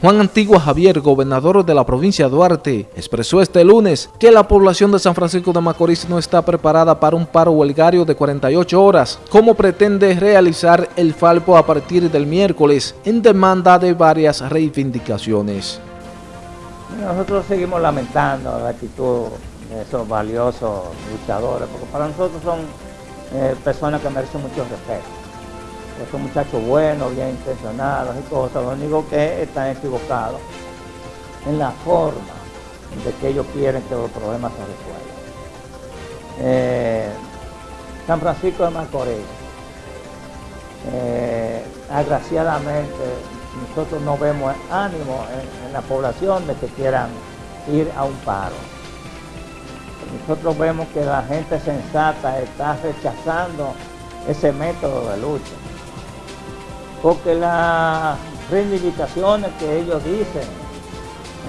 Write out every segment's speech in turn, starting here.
Juan Antigua Javier, gobernador de la provincia de Duarte, expresó este lunes que la población de San Francisco de Macorís no está preparada para un paro huelgario de 48 horas, como pretende realizar el Falpo a partir del miércoles en demanda de varias reivindicaciones. Nosotros seguimos lamentando la actitud de esos valiosos luchadores, porque para nosotros son eh, personas que merecen mucho respeto. Son muchachos buenos, bien intencionados y cosas, lo único que están equivocados en la forma de que ellos quieren que los problemas se resuelvan. Eh, San Francisco de Macorís, eh, agraciadamente nosotros no vemos ánimo en, la población de que quieran ir a un paro. Nosotros vemos que la gente sensata está rechazando ese método de lucha. Porque las reivindicaciones que ellos dicen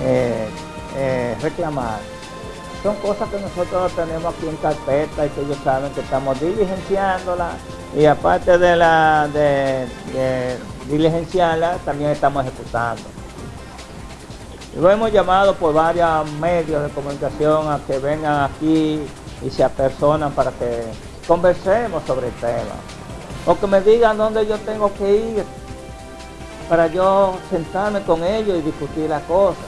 eh, eh, reclamar son cosas que nosotros tenemos aquí en carpeta y que ellos saben que estamos diligenciándolas y aparte de la de, diligenciarla, también estamos ejecutando. lo hemos llamado por varios medios de comunicación a que vengan aquí y se apersonan para que conversemos sobre el tema. O que me digan dónde yo tengo que ir para yo sentarme con ellos y discutir las cosas.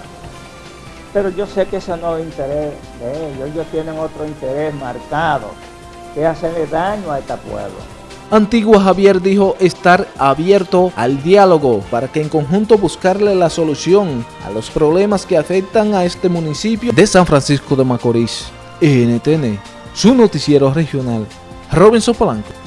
Pero yo sé que ese no es interés de ellos. Ellos tienen otro interés marcado, que hacerle daño a este pueblo. Antigua Javier dijo estar abierto al diálogo para que en conjunto buscarle la solución a los problemas que afectan a este municipio de San Francisco de Macorís. NTN, su noticiero regional. Robinson Polanco.